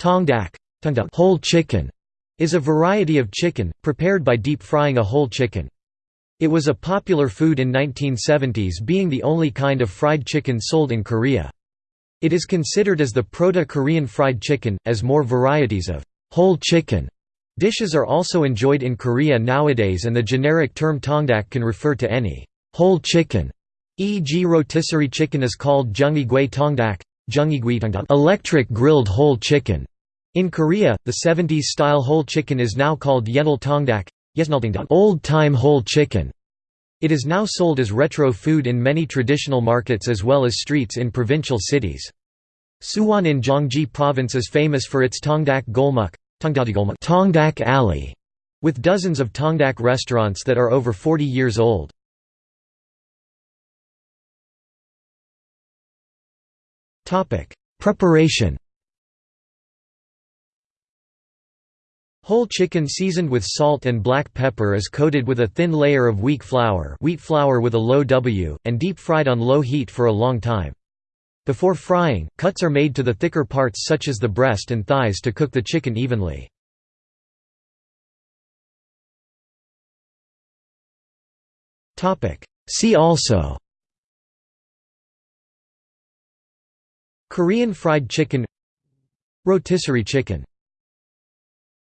Tongdak whole chicken is a variety of chicken, prepared by deep frying a whole chicken. It was a popular food in 1970s being the only kind of fried chicken sold in Korea. It is considered as the proto-Korean fried chicken, as more varieties of whole chicken dishes are also enjoyed in Korea nowadays and the generic term tongdak can refer to any whole chicken, e.g. rotisserie chicken is called jeongi-gui tongdak, electric grilled whole chicken. In Korea, the 70s-style whole chicken is now called yennal tongdak, old-time whole chicken. It is now sold as retro food in many traditional markets as well as streets in provincial cities. Suwon in Gyeonggi Province is famous for its Tongdak Golmok Tongdak Alley, with dozens of Tongdak restaurants that are over 40 years old. Preparation Whole chicken seasoned with salt and black pepper is coated with a thin layer of wheat flour wheat flour with a low W, and deep fried on low heat for a long time. Before frying, cuts are made to the thicker parts such as the breast and thighs to cook the chicken evenly. See also Korean fried chicken Rotisserie chicken